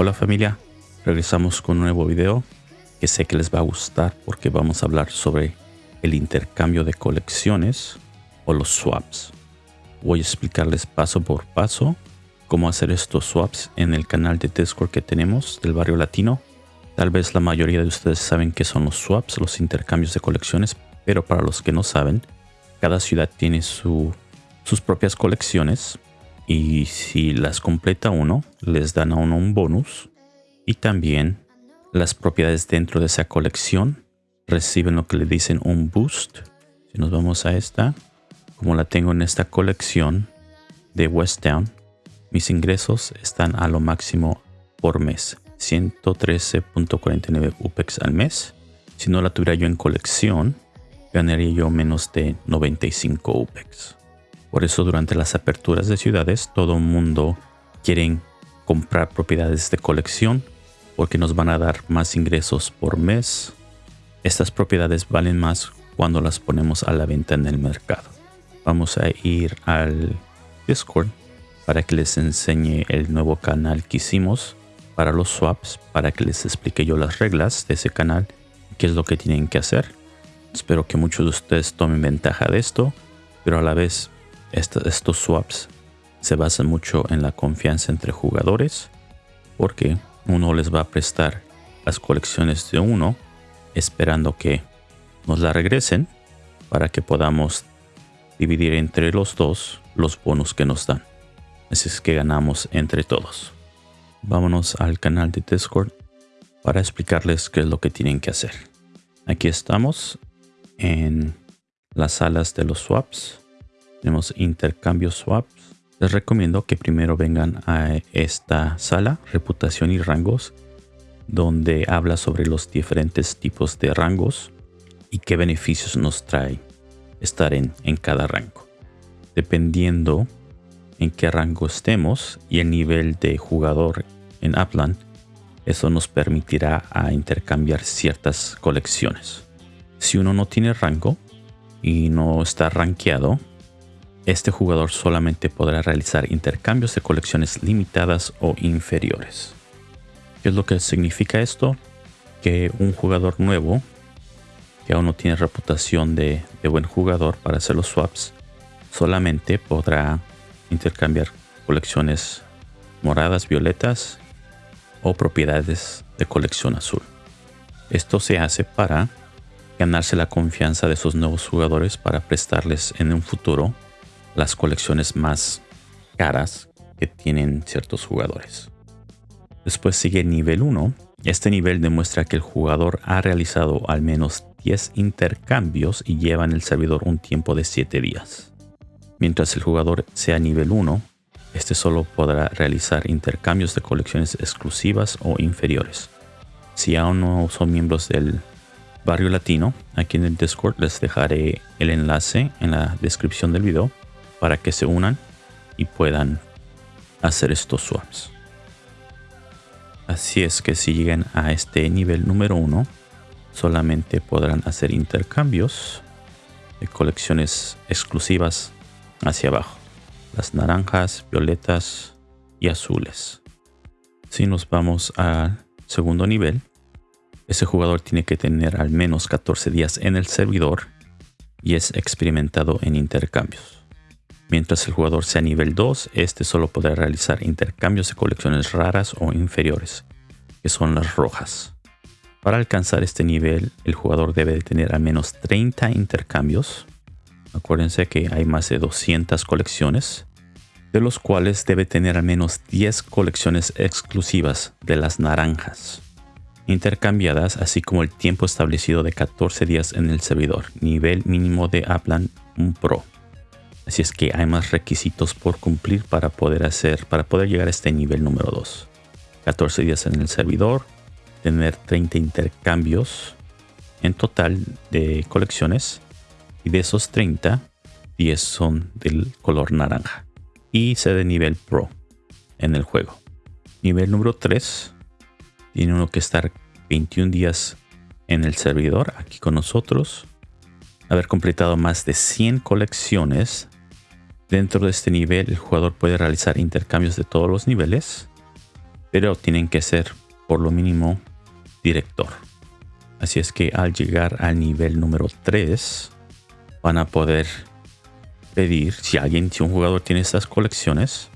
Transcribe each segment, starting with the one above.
Hola familia, regresamos con un nuevo video que sé que les va a gustar porque vamos a hablar sobre el intercambio de colecciones o los swaps. Voy a explicarles paso por paso cómo hacer estos swaps en el canal de Discord que tenemos del barrio latino. Tal vez la mayoría de ustedes saben qué son los swaps, los intercambios de colecciones, pero para los que no saben, cada ciudad tiene su, sus propias colecciones y si las completa uno, les dan a uno un bonus y también las propiedades dentro de esa colección reciben lo que le dicen un boost. Si nos vamos a esta, como la tengo en esta colección de West Town, mis ingresos están a lo máximo por mes. 113.49 UPEX al mes. Si no la tuviera yo en colección, ganaría yo menos de 95 UPEX. Por eso durante las aperturas de ciudades, todo el mundo quiere comprar propiedades de colección porque nos van a dar más ingresos por mes. Estas propiedades valen más cuando las ponemos a la venta en el mercado. Vamos a ir al Discord para que les enseñe el nuevo canal que hicimos para los swaps, para que les explique yo las reglas de ese canal qué es lo que tienen que hacer. Espero que muchos de ustedes tomen ventaja de esto, pero a la vez estos swaps se basan mucho en la confianza entre jugadores, porque uno les va a prestar las colecciones de uno, esperando que nos la regresen para que podamos dividir entre los dos los bonos que nos dan. Así es que ganamos entre todos. Vámonos al canal de Discord para explicarles qué es lo que tienen que hacer. Aquí estamos en las salas de los swaps. Tenemos intercambio swaps. Les recomiendo que primero vengan a esta sala, reputación y rangos, donde habla sobre los diferentes tipos de rangos y qué beneficios nos trae estar en, en cada rango. Dependiendo en qué rango estemos y el nivel de jugador en Upland, eso nos permitirá a intercambiar ciertas colecciones. Si uno no tiene rango y no está rankeado, este jugador solamente podrá realizar intercambios de colecciones limitadas o inferiores. ¿Qué es lo que significa esto? Que un jugador nuevo que aún no tiene reputación de, buen jugador para hacer los swaps, solamente podrá intercambiar colecciones moradas, violetas o propiedades de colección azul. Esto se hace para ganarse la confianza de esos nuevos jugadores para prestarles en un futuro las colecciones más caras que tienen ciertos jugadores. Después sigue el nivel 1. Este nivel demuestra que el jugador ha realizado al menos 10 intercambios y lleva en el servidor un tiempo de 7 días. Mientras el jugador sea nivel 1, este solo podrá realizar intercambios de colecciones exclusivas o inferiores. Si aún no son miembros del barrio latino, aquí en el Discord les dejaré el enlace en la descripción del video para que se unan y puedan hacer estos swaps. Así es que si llegan a este nivel número 1, solamente podrán hacer intercambios de colecciones exclusivas hacia abajo. Las naranjas, violetas y azules. Si nos vamos al segundo nivel, ese jugador tiene que tener al menos 14 días en el servidor y es experimentado en intercambios. Mientras el jugador sea nivel 2, este solo podrá realizar intercambios de colecciones raras o inferiores, que son las rojas. Para alcanzar este nivel, el jugador debe de tener al menos 30 intercambios. Acuérdense que hay más de 200 colecciones, de los cuales debe tener al menos 10 colecciones exclusivas de las naranjas, intercambiadas, así como el tiempo establecido de 14 días en el servidor, nivel mínimo de Aplan un Pro. Así es que hay más requisitos por cumplir para poder hacer, para poder llegar a este nivel número 2. 14 días en el servidor, tener 30 intercambios en total de colecciones y de esos 30, 10 son del color naranja y ser de nivel pro en el juego. Nivel número 3 tiene uno que estar 21 días en el servidor aquí con nosotros, haber completado más de 100 colecciones. Dentro de este nivel el jugador puede realizar intercambios de todos los niveles, pero tienen que ser por lo mínimo director. Así es que al llegar al nivel número 3 van a poder pedir, si alguien, si un jugador tiene estas colecciones,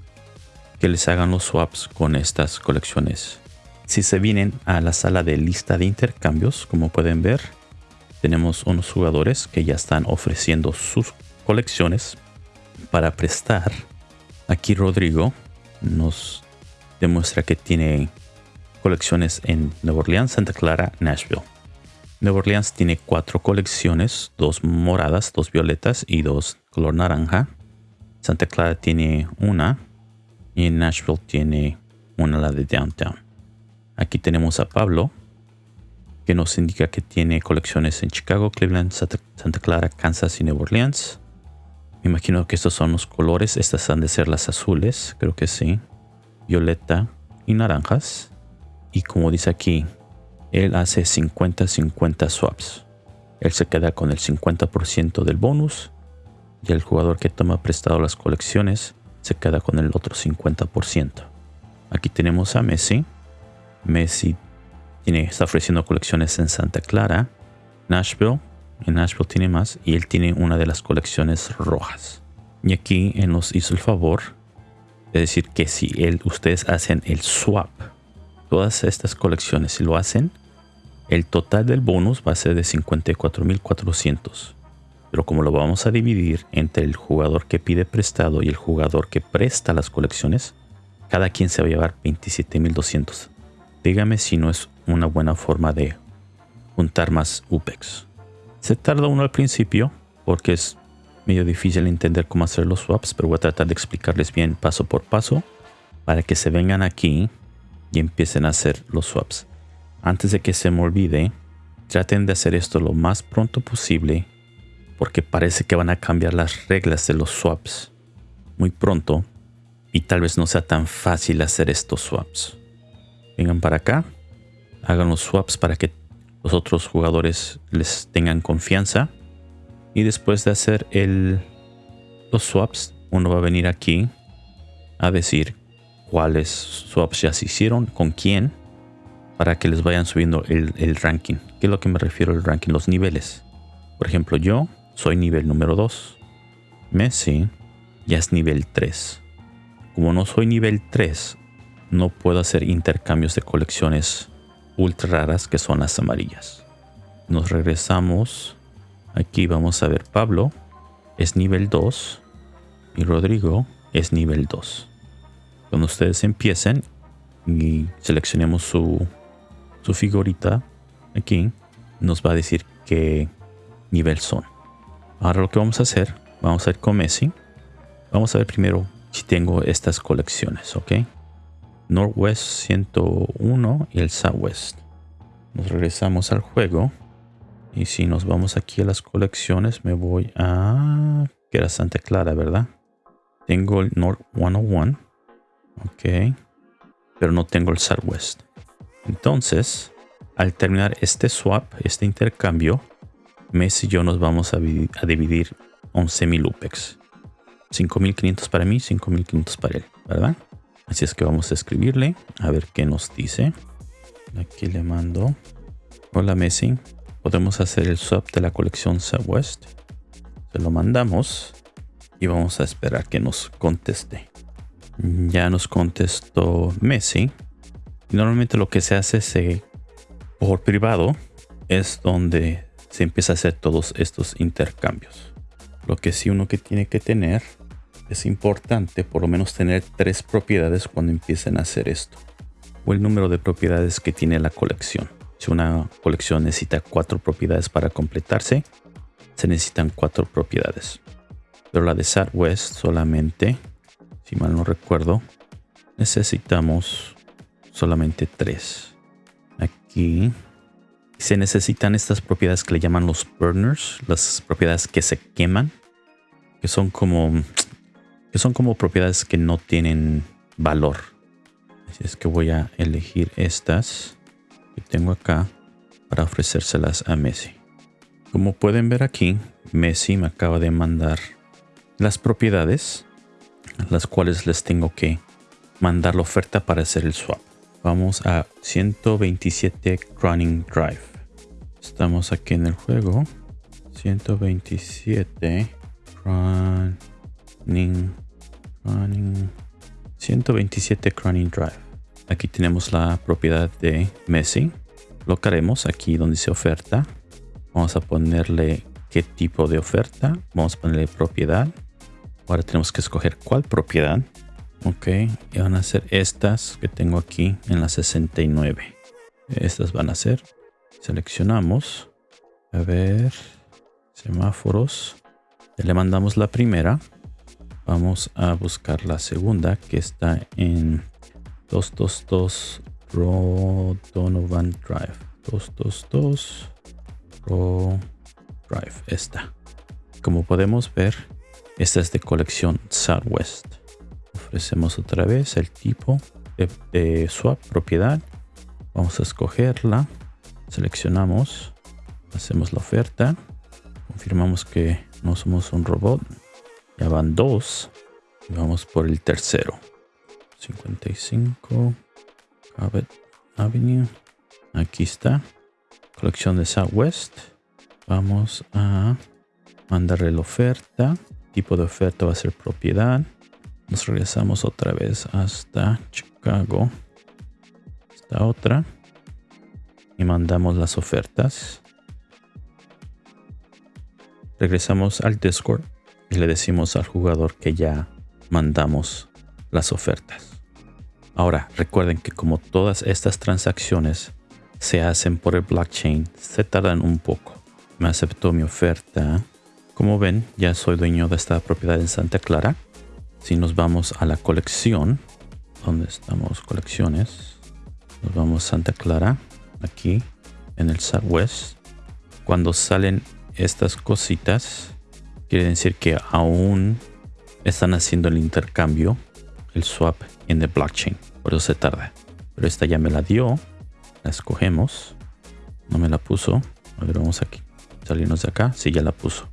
que les hagan los swaps con estas colecciones. Si se vienen a la sala de lista de intercambios, como pueden ver, tenemos unos jugadores que ya están ofreciendo sus colecciones para prestar. Aquí Rodrigo nos demuestra que tiene colecciones en Nueva Orleans, Santa Clara, Nashville. Nueva Orleans tiene cuatro colecciones, dos moradas, dos violetas y dos color naranja. Santa Clara tiene una y en Nashville tiene una la de Downtown. Aquí tenemos a Pablo que nos indica que tiene colecciones en Chicago, Cleveland, Santa Clara, Kansas y Nueva Orleans. Me imagino que estos son los colores. Estas han de ser las azules, creo que sí. Violeta y naranjas. Y como dice aquí, él hace 50-50 swaps. Él se queda con el 50% del bonus y el jugador que toma prestado las colecciones se queda con el otro 50%. Aquí tenemos a Messi. Messi tiene, está ofreciendo colecciones en Santa Clara, Nashville. En Nashville tiene más y él tiene una de las colecciones rojas. Y aquí él nos hizo el favor de decir que si él, ustedes hacen el swap, todas estas colecciones, si lo hacen, el total del bonus va a ser de 54.400. Pero como lo vamos a dividir entre el jugador que pide prestado y el jugador que presta las colecciones, cada quien se va a llevar 27.200. Dígame si no es una buena forma de juntar más UPEX. Se tarda uno al principio porque es medio difícil entender cómo hacer los swaps, pero voy a tratar de explicarles bien paso por paso para que se vengan aquí y empiecen a hacer los swaps. Antes de que se me olvide, traten de hacer esto lo más pronto posible porque parece que van a cambiar las reglas de los swaps muy pronto y tal vez no sea tan fácil hacer estos swaps. Vengan para acá, hagan los swaps para que los otros jugadores les tengan confianza y después de hacer el, los swaps, uno va a venir aquí a decir cuáles swaps ya se hicieron, con quién, para que les vayan subiendo el, el ranking. ¿Qué es lo que me refiero al ranking? Los niveles. Por ejemplo, yo soy nivel número 2. Messi ya es nivel 3. Como no soy nivel 3, no puedo hacer intercambios de colecciones ultra raras que son las amarillas. Nos regresamos Aquí vamos a ver Pablo es nivel 2 y Rodrigo es nivel 2. Cuando ustedes empiecen y seleccionemos su, su figurita aquí, nos va a decir qué nivel son. Ahora lo que vamos a hacer, vamos a ir con Messi. Vamos a ver primero si tengo estas colecciones, ¿ok? Northwest 101 y el Southwest. Nos regresamos al juego y si nos vamos aquí a las colecciones, me voy a... que era Santa Clara, ¿verdad? Tengo el North 101. Ok. Pero no tengo el Southwest. Entonces, al terminar este swap, este intercambio, Messi y yo nos vamos a, a dividir 11.000 UPEX. 5.500 para mí, 5.500 para él, ¿verdad? Así es que vamos a escribirle a ver qué nos dice. Aquí le mando. Hola Messi, podemos hacer el swap de la colección Southwest. Se lo mandamos y vamos a esperar que nos conteste. Ya nos contestó Messi. Normalmente lo que se hace se, por privado es donde se empieza a hacer todos estos intercambios. Lo que sí uno que tiene que tener es importante por lo menos tener tres propiedades cuando empiecen a hacer esto. O el número de propiedades que tiene la colección. Si una colección necesita cuatro propiedades para completarse, se necesitan cuatro propiedades. Pero la de Southwest solamente, si mal no recuerdo, necesitamos solamente tres. Aquí se necesitan estas propiedades que le llaman los burners, las propiedades que se queman, que son como que son como propiedades que no tienen valor. Así es que voy a elegir estas que tengo acá para ofrecérselas a Messi. Como pueden ver aquí, Messi me acaba de mandar las propiedades, las cuales les tengo que mandar la oferta para hacer el swap. Vamos a 127 Running Drive. Estamos aquí en el juego. 127 Running Running 127 Running Drive. Aquí tenemos la propiedad de Messi. Lo haremos aquí donde dice oferta. Vamos a ponerle qué tipo de oferta. Vamos a ponerle propiedad. Ahora tenemos que escoger cuál propiedad. Ok, y van a ser estas que tengo aquí en la 69. Estas van a ser. Seleccionamos. A ver. Semáforos. Le mandamos la primera. Vamos a buscar la segunda que está en 222 Donovan Drive. 222 Ro Drive. Esta. Como podemos ver, esta es de colección Southwest. Ofrecemos otra vez el tipo de, swap propiedad. Vamos a escogerla. Seleccionamos. Hacemos la oferta. Confirmamos que no somos un robot. Ya van dos. Y vamos por el tercero. 55 Cabot Avenue. Aquí está. Colección de Southwest. Vamos a mandarle la oferta. Tipo de oferta va a ser propiedad. Nos regresamos otra vez hasta Chicago. Esta otra. Y mandamos las ofertas. Regresamos al Discord y le decimos al jugador que ya mandamos las ofertas. Ahora, recuerden que como todas estas transacciones se hacen por el blockchain, se tardan un poco. Me aceptó mi oferta. Como ven, ya soy dueño de esta propiedad en Santa Clara. Si nos vamos a la colección, donde estamos colecciones, nos vamos a Santa Clara, aquí en el Southwest. Cuando salen estas cositas, quiere decir que aún están haciendo el intercambio, el swap en el blockchain. Por eso se tarda. Pero esta ya me la dio. La escogemos. No me la puso. A ver, vamos aquí. Salirnos de acá. Sí, ya la puso.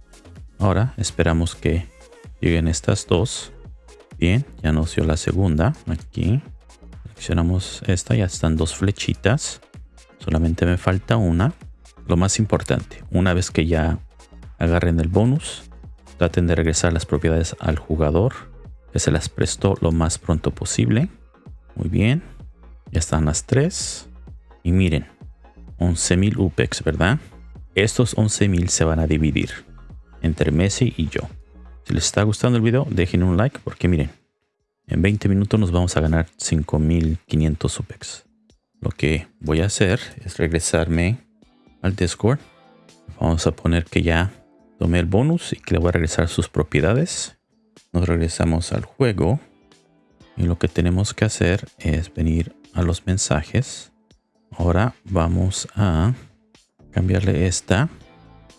Ahora esperamos que lleguen estas dos. Bien, ya nos dio la segunda. Aquí. Seleccionamos esta. Ya están dos flechitas. Solamente me falta una. Lo más importante, una vez que ya agarren el bonus, Traten de regresar las propiedades al jugador que se las prestó lo más pronto posible. Muy bien. Ya están las tres. Y miren, 11.000 UPEX, ¿verdad? Estos 11.000 se van a dividir entre Messi y yo. Si les está gustando el video, dejen un like porque miren, en 20 minutos nos vamos a ganar 5.500 UPEX. Lo que voy a hacer es regresarme al Discord. Vamos a poner que ya tomé el bonus y que le voy a regresar sus propiedades. Nos regresamos al juego. Y lo que tenemos que hacer es venir a los mensajes. Ahora vamos a cambiarle esta,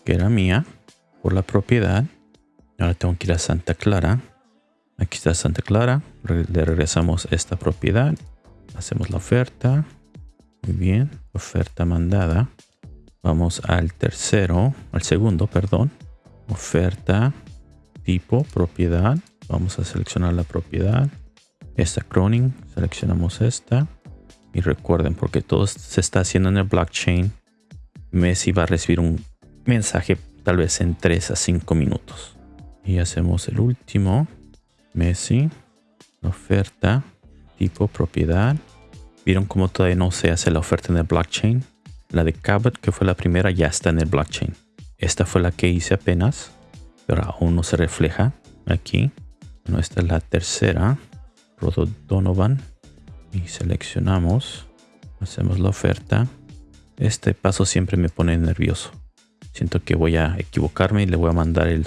que era mía, por la propiedad. Ahora tengo que ir a Santa Clara. Aquí está Santa Clara. Le regresamos esta propiedad. Hacemos la oferta. Muy bien. Oferta mandada. Vamos al tercero, al segundo, perdón oferta, tipo, propiedad. Vamos a seleccionar la propiedad. Esta croning, seleccionamos esta. Y recuerden, porque todo se está haciendo en el blockchain, Messi va a recibir un mensaje tal vez en 3 a 5 minutos. Y hacemos el último. Messi, oferta, tipo, propiedad. ¿Vieron cómo todavía no se hace la oferta en el blockchain? La de Cabot, que fue la primera, ya está en el blockchain. Esta fue la que hice apenas, pero aún no se refleja aquí. Bueno, esta es la tercera, Rodo Donovan. Y seleccionamos, hacemos la oferta. Este paso siempre me pone nervioso. Siento que voy a equivocarme y le voy a mandar el,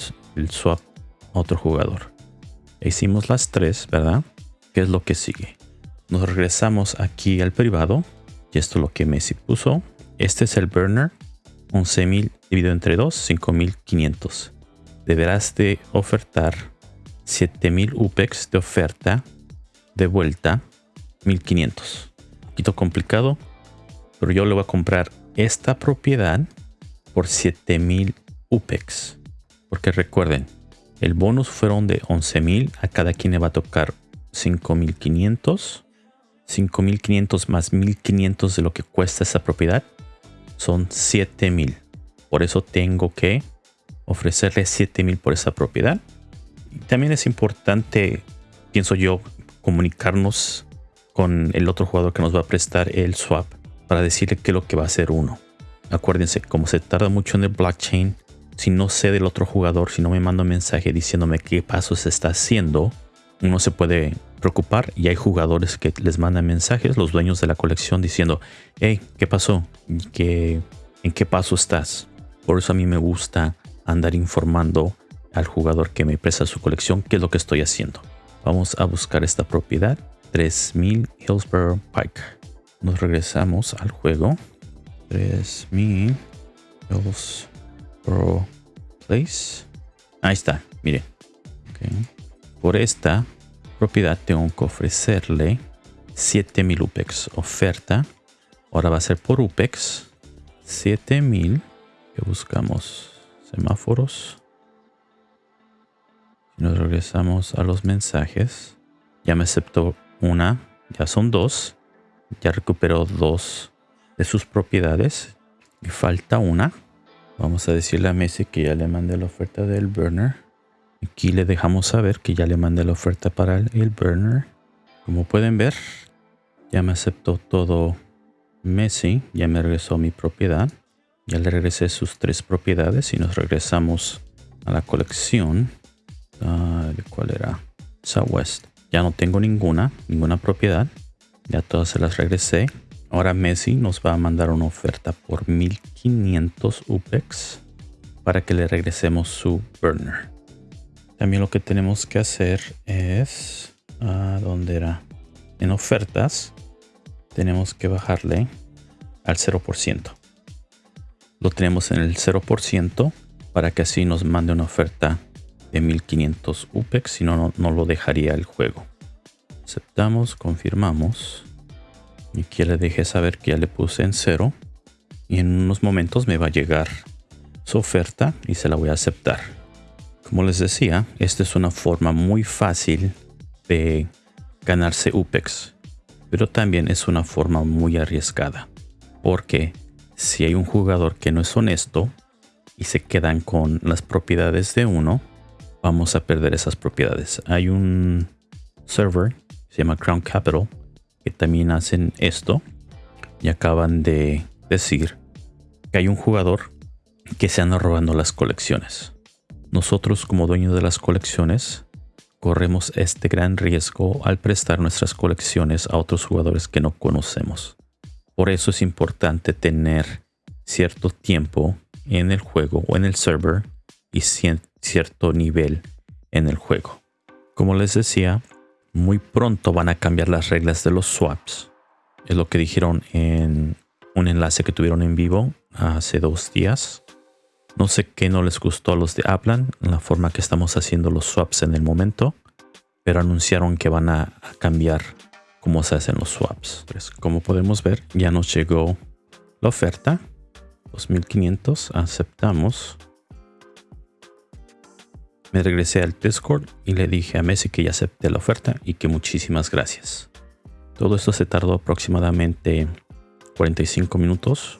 swap a otro jugador. Hicimos las tres, ¿verdad? ¿Qué es lo que sigue? Nos regresamos aquí al privado. Y esto es lo que Messi puso. Este es el burner 11.000 dividido entre 2, 5.500. Deberás de ofertar 7.000 UPEX de oferta de vuelta 1.500. Un poquito complicado, pero yo le voy a comprar esta propiedad por 7000 UPEX. Porque recuerden, el bonus fueron de 11000, a cada quien le va a tocar 5500. 5500 más 1500 de lo que cuesta esa propiedad son 7000. Por eso tengo que ofrecerle 7000 por esa propiedad. Y también es importante, pienso yo, comunicarnos con el otro jugador que nos va a prestar el swap para decirle qué es lo que va a hacer uno. Acuérdense, como se tarda mucho en el blockchain, si no sé del otro jugador, si no me manda un mensaje diciéndome qué paso se está haciendo, uno se puede preocupar y hay jugadores que les mandan mensajes, los dueños de la colección diciendo, hey, ¿qué pasó? ¿Qué, ¿En qué paso estás? Por eso a mí me gusta andar informando al jugador que me presta su colección qué es lo que estoy haciendo. Vamos a buscar esta propiedad, 3000 Hillsborough Pike. Nos regresamos al juego. 3000 Hillsborough Place. Ahí está, miren. Por esta propiedad tengo que ofrecerle 7000 UPEX oferta. Ahora va a ser por UPEX 7000 que buscamos semáforos. Nos regresamos a los mensajes. Ya me aceptó una, ya son dos. Ya recuperó dos de sus propiedades. Y falta una. Vamos a decirle a Messi que ya le mandé la oferta del burner. Aquí le dejamos saber que ya le mandé la oferta para el burner. Como pueden ver, ya me aceptó todo Messi. Ya me regresó mi propiedad. Ya le regresé sus tres propiedades y nos regresamos a la colección. ¿Cuál era? Southwest. Ya no tengo ninguna, ninguna propiedad. Ya todas se las regresé. Ahora Messi nos va a mandar una oferta por 1500 UPEX para que le regresemos su burner. También lo que tenemos que hacer es... ¿A dónde era? En ofertas tenemos que bajarle al 0%. Lo tenemos en el 0% para que así nos mande una oferta de 1500 UPEX, si no, no lo dejaría el juego. Aceptamos, confirmamos. Y aquí le dejé saber que ya le puse en cero. Y en unos momentos me va a llegar su oferta y se la voy a aceptar. Como les decía, esta es una forma muy fácil de ganarse UPEX. Pero también es una forma muy arriesgada. Porque si hay un jugador que no es honesto y se quedan con las propiedades de uno, vamos a perder esas propiedades. Hay un server, se llama Crown Capital, que también hacen esto y acaban de decir que hay un jugador que se anda robando las colecciones. Nosotros como dueños de las colecciones corremos este gran riesgo al prestar nuestras colecciones a otros jugadores que no conocemos. Por eso es importante tener cierto tiempo en el juego o en el server y cierto nivel en el juego. Como les decía, muy pronto van a cambiar las reglas de los swaps. Es lo que dijeron en un enlace que tuvieron en vivo hace dos días. No sé qué no les gustó a los de Aplan, la forma que estamos haciendo los swaps en el momento, pero anunciaron que van a, cambiar cómo se hacen los swaps. Pues, como podemos ver, ya nos llegó la oferta. 2500, aceptamos me regresé al Discord y le dije a Messi que ya acepté la oferta y que muchísimas gracias. Todo esto se tardó aproximadamente 45 minutos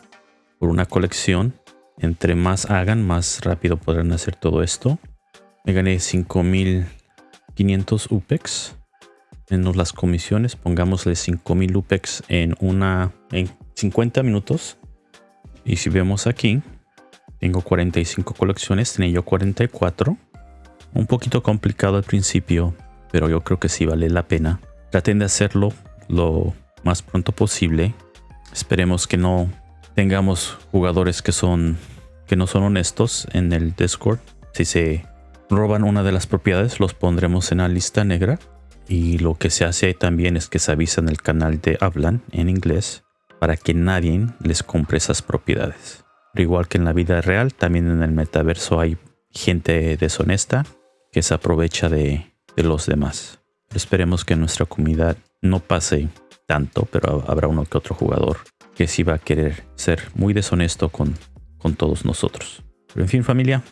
por una colección. Entre más hagan, más rápido podrán hacer todo esto. Me gané 5500 UPEX. Menos las comisiones, pongámosle 5000 UPEX en una en 50 minutos. Y si vemos aquí, tengo 45 colecciones, tenía yo 44 un poquito complicado al principio, pero yo creo que sí vale la pena. Traten de hacerlo lo más pronto posible. Esperemos que no tengamos jugadores que son que no son honestos en el Discord. Si se roban una de las propiedades, los pondremos en la lista negra. Y lo que se hace también es que se avisa en el canal de Hablan en inglés para que nadie les compre esas propiedades. Pero igual que en la vida real, también en el metaverso hay gente deshonesta que se aprovecha de, los demás. esperemos que nuestra comunidad no pase tanto, pero habrá uno que otro jugador que sí va a querer ser muy deshonesto con, con todos nosotros. Pero en fin familia,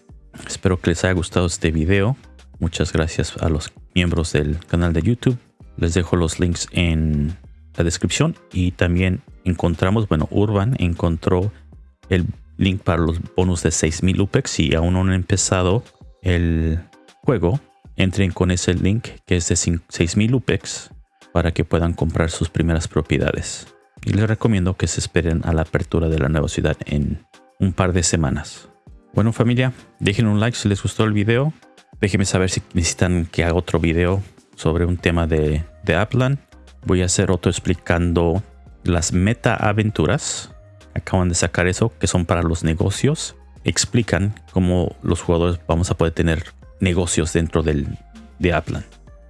espero que les haya gustado este video. Muchas gracias a los miembros del canal de YouTube. Les dejo los links en la descripción y también encontramos, bueno, Urban encontró el link para los bonus de 6000 UPEX. Si aún no han empezado el juego, entren con ese link que es de 6000 UPEX para que puedan comprar sus primeras propiedades. Y les recomiendo que se esperen a la apertura de la nueva ciudad en un par de semanas. Bueno familia, dejen un like si les gustó el video. Déjenme saber si necesitan que haga otro video sobre un tema de, de. Voy a hacer otro explicando las meta aventuras. Acaban de sacar eso, que son para los negocios. Explican cómo los jugadores vamos a poder tener negocios dentro del, de Appland.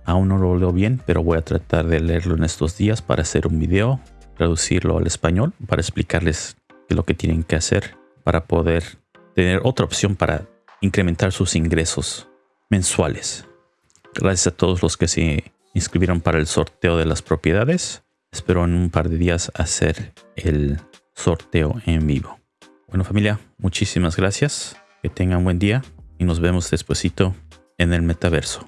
Aún no lo leo bien, pero voy a tratar de leerlo en estos días para hacer un video, traducirlo al español, para explicarles lo que tienen que hacer para poder tener otra opción para incrementar sus ingresos mensuales. Gracias a todos los que se inscribieron para el sorteo de las propiedades. Espero en un par de días hacer el sorteo en vivo. Bueno familia, muchísimas gracias. Que tengan buen día y nos vemos despuesito en el metaverso.